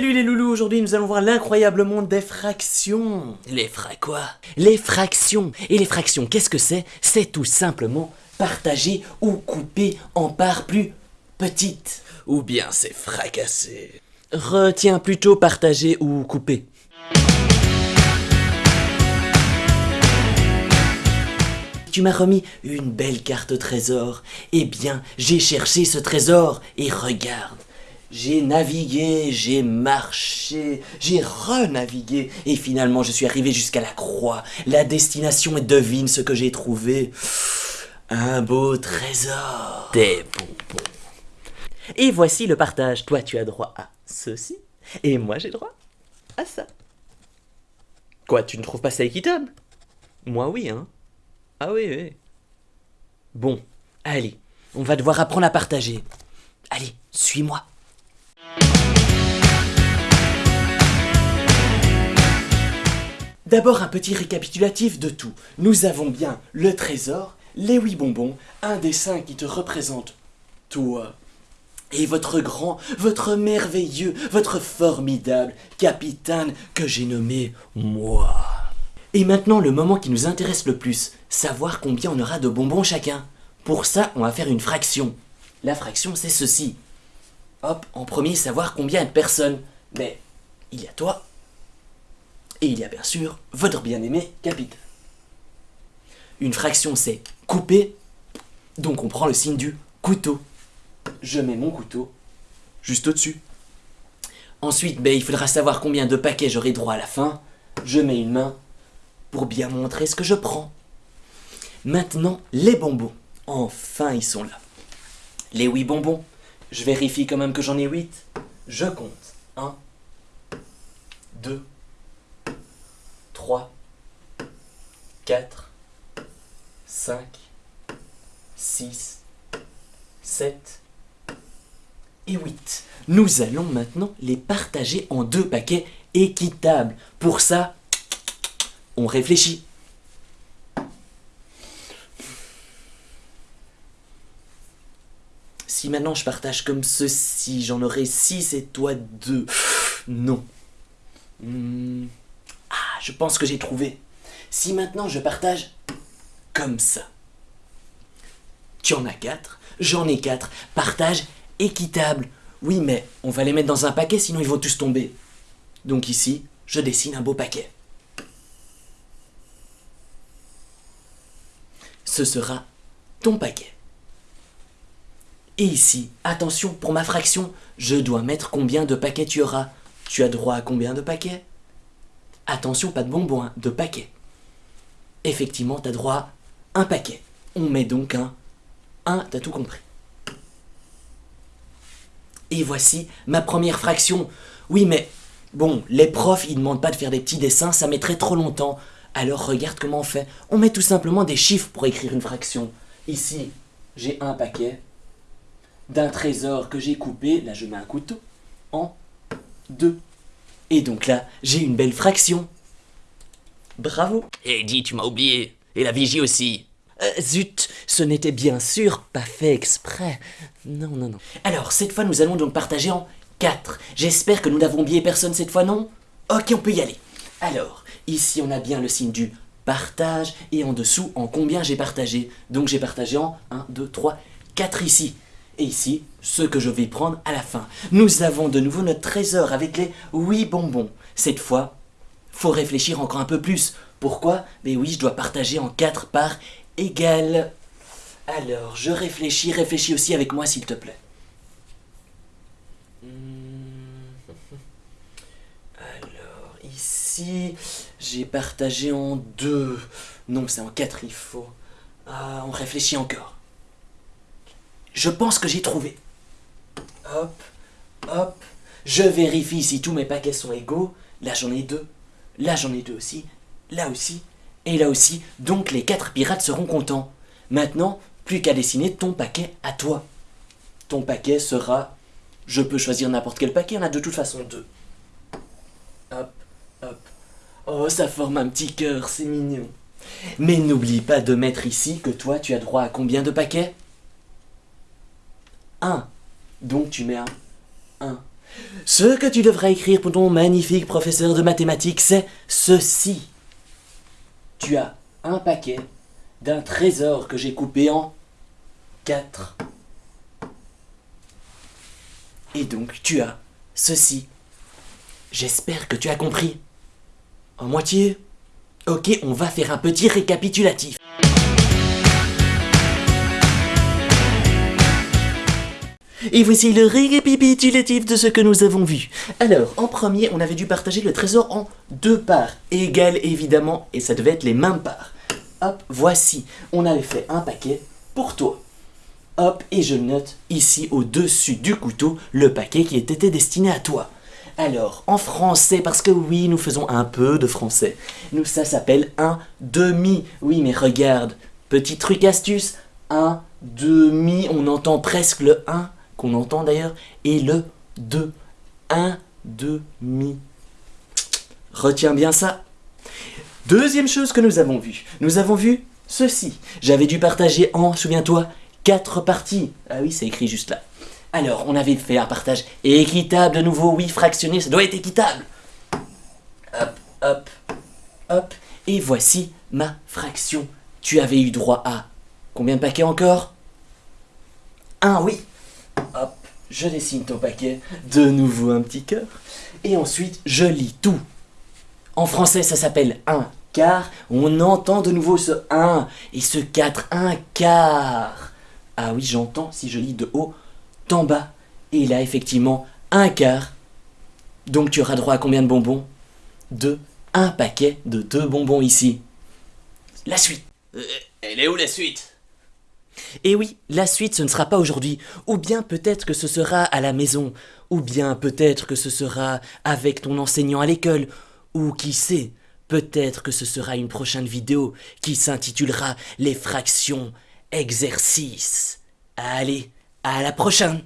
Salut les loulous, aujourd'hui nous allons voir l'incroyable monde des fractions. Les fra quoi? Les fractions. Et les fractions, qu'est-ce que c'est? C'est tout simplement partager ou couper en parts plus petites. Ou bien c'est fracassé. Retiens plutôt partager ou couper. Tu m'as remis une belle carte trésor. Eh bien, j'ai cherché ce trésor et regarde. J'ai navigué, j'ai marché, j'ai renavigué, et finalement je suis arrivé jusqu'à la croix, la destination, et devine ce que j'ai trouvé. Un beau trésor. Des bonbons. Et voici le partage. Toi, tu as droit à ceci, et moi, j'ai droit à ça. Quoi, tu ne trouves pas ça équitable? Moi, oui, hein. Ah oui, oui. Bon, allez, on va devoir apprendre à partager. Allez, suis-moi. D'abord un petit récapitulatif de tout. Nous avons bien le trésor, les huit bonbons, un dessin qui te représente toi. Et votre grand, votre merveilleux, votre formidable capitaine que j'ai nommé moi. Et maintenant le moment qui nous intéresse le plus, savoir combien on aura de bonbons chacun. Pour ça, on va faire une fraction. La fraction, c'est ceci. Hop, en premier, savoir combien de personnes. Mais il y a toi, et il y a bien sûr votre bien-aimé capitaine. Une fraction, c'est couper, donc on prend le signe du couteau. Je mets mon couteau juste au-dessus. Ensuite, ben, il faudra savoir combien de paquets j'aurai droit à la fin. Je mets une main pour bien montrer ce que je prends. Maintenant, les bonbons. Enfin, ils sont là. Les huit bonbons. Je vérifie quand même que j'en ai huit. Je compte. 1, 2, 3, 4, 5, 6, 7 et 8. Nous allons maintenant les partager en deux paquets équitables. Pour ça, on réfléchit. Si maintenant je partage comme ceci, j'en aurai 6 et toi 2. Non. Hmm. Je pense que j'ai trouvé. Si maintenant je partage comme ça. Tu en as 4, j'en ai 4. Partage équitable. Oui, mais on va les mettre dans un paquet, sinon ils vont tous tomber. Donc ici, je dessine un beau paquet. Ce sera ton paquet. Et ici, attention, pour ma fraction, je dois mettre combien de paquets tu auras. Tu as droit à combien de paquets? Attention, pas de bonbons, hein, de paquets. Effectivement, tu as droit à un paquet. On met donc un 1, t'as tout compris. Et voici ma première fraction. Oui, mais bon, les profs, ils demandent pas de faire des petits dessins, ça mettrait trop longtemps. Alors regarde comment on fait. On met tout simplement des chiffres pour écrire une fraction. Ici, j'ai un paquet d'un trésor que j'ai coupé, là je mets un couteau, en deux. Et donc là, j'ai une belle fraction. Bravo. Et dis, tu m'as oublié. Et la vigie aussi. Euh, zut, ce n'était bien sûr pas fait exprès. Non, non, non. Alors, cette fois, nous allons donc partager en quatre. J'espère que nous n'avons oublié personne cette fois, non? Ok, on peut y aller. Alors, ici, on a bien le signe du partage, et en dessous, en combien j'ai partagé? Donc, j'ai partagé en 1, 2, 3, 4 ici et ici ce que je vais prendre à la fin. Nous avons de nouveau notre trésor avec les 8 bonbons. Cette fois, faut réfléchir encore un peu plus. Pourquoi? Mais oui, je dois partager en 4 parts égales. Alors, je réfléchis, réfléchis aussi avec moi s'il te plaît. Alors, ici, j'ai partagé en 2. Non, c'est en 4, il faut. Ah, on réfléchit encore. Je pense que j'ai trouvé. Hop, hop. Je vérifie si tous mes paquets sont égaux. Là, j'en ai deux. Là, j'en ai deux aussi. Là aussi. Et là aussi. Donc, les quatre pirates seront contents. Maintenant, plus qu'à dessiner ton paquet à toi. Ton paquet sera... Je peux choisir n'importe quel paquet, on a de toute façon deux. Hop, hop. Oh, ça forme un petit cœur, c'est mignon. Mais n'oublie pas de mettre ici que toi, tu as droit à combien de paquets? 1. Donc tu mets un 1. Ce que tu devras écrire pour ton magnifique professeur de mathématiques, c'est ceci. Tu as un paquet d'un trésor que j'ai coupé en quatre. Et donc tu as ceci. J'espère que tu as compris. En moitié Ok, on va faire un petit récapitulatif. Et voici le récapitulatif de ce que nous avons vu. Alors, en premier, on avait dû partager le trésor en deux parts, égales évidemment, et ça devait être les mêmes parts. Hop, voici, on avait fait un paquet pour toi. Hop, et je note ici au-dessus du couteau le paquet qui était destiné à toi. Alors, en français, parce que oui, nous faisons un peu de français. Nous, ça s'appelle un demi. Oui, mais regarde, petit truc astuce, un demi, on entend presque le 1 qu'on entend d'ailleurs, et le 2. Un demi. Retiens bien ça. Deuxième chose que nous avons vu. Nous avons vu ceci. J'avais dû partager en, souviens-toi, quatre parties. Ah oui, c'est écrit juste là. Alors, on avait fait un partage équitable de nouveau. Oui, fractionné, ça doit être équitable. Hop, hop, hop. Et voici ma fraction. Tu avais eu droit à combien de paquets encore? Un, oui. Hop, je dessine ton paquet. De nouveau un petit cœur. Et ensuite, je lis tout. En français, ça s'appelle un quart. On entend de nouveau ce 1 et ce 4, un quart. Ah oui, j'entends si je lis de haut en bas. Et a effectivement un quart. Donc tu auras droit à combien de bonbons? De un paquet de deux bonbons ici. La suite. Euh, elle est où la suite? Et oui, la suite ce ne sera pas aujourd'hui, ou bien peut-être que ce sera à la maison, ou bien peut-être que ce sera avec ton enseignant à l'école, ou qui sait, peut-être que ce sera une prochaine vidéo qui s'intitulera Les fractions exercices. Allez, à la prochaine